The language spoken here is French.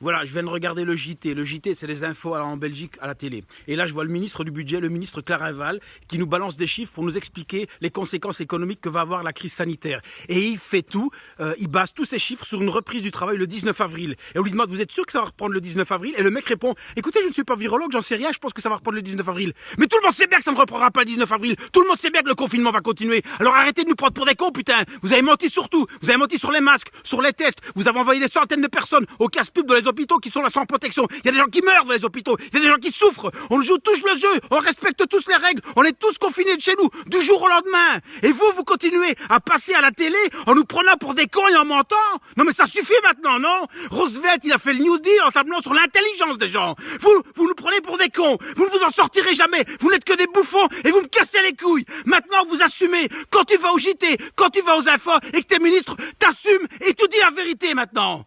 Voilà, je viens de regarder le JT. Le JT, c'est les infos en Belgique à la télé. Et là, je vois le ministre du Budget, le ministre Claraval, qui nous balance des chiffres pour nous expliquer les conséquences économiques que va avoir la crise sanitaire. Et il fait tout, euh, il base tous ces chiffres sur une reprise du travail le 19 avril. Et on lui demande, vous êtes sûr que ça va reprendre le 19 avril? Et le mec répond, écoutez, je ne suis pas virologue, j'en sais rien, je pense que ça va reprendre le 19 avril. Mais tout le monde sait bien que ça ne reprendra pas le 19 avril. Tout le monde sait bien que le confinement va continuer. Alors arrêtez de nous prendre pour des cons, putain. Vous avez menti sur tout. Vous avez menti sur les masques, sur les tests. Vous avez envoyé des centaines de personnes au casse-pub dans les hôpitaux qui sont là sans protection. Il y a des gens qui meurent dans les hôpitaux. Il y a des gens qui souffrent. On joue tous le jeu. On respecte tous les règles. On est tous confinés de chez nous du jour au lendemain. Et vous, vous continuez à passer à la télé en nous prenant pour des cons et en mentant. Non mais ça suffit maintenant, non Roosevelt, il a fait le New Deal en tablant sur l'intelligence des gens. Vous, vous nous prenez pour des cons. Vous ne vous en sortirez jamais. Vous n'êtes que des bouffons et vous me cassez les couilles. Maintenant, vous assumez. Quand tu vas au JT, quand tu vas aux infos et que tes ministres t'assument et tu dis la vérité maintenant.